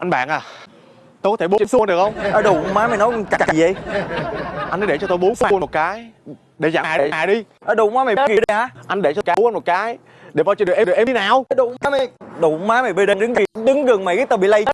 Anh bạn à Tôi có thể bốn trên xuông được không? Ở đủ má mày nói con gì vậy? Anh để cho tôi bốn xuông một cái Để giảm hại à, đi. Ở đủ má mày kìa đi hả? Anh để cho cá bốn một cái Để bao cho được em được em đi nào. Ờ, đủ má mày Đủ má mày bê đứng đứng gần mày cái tao bị lây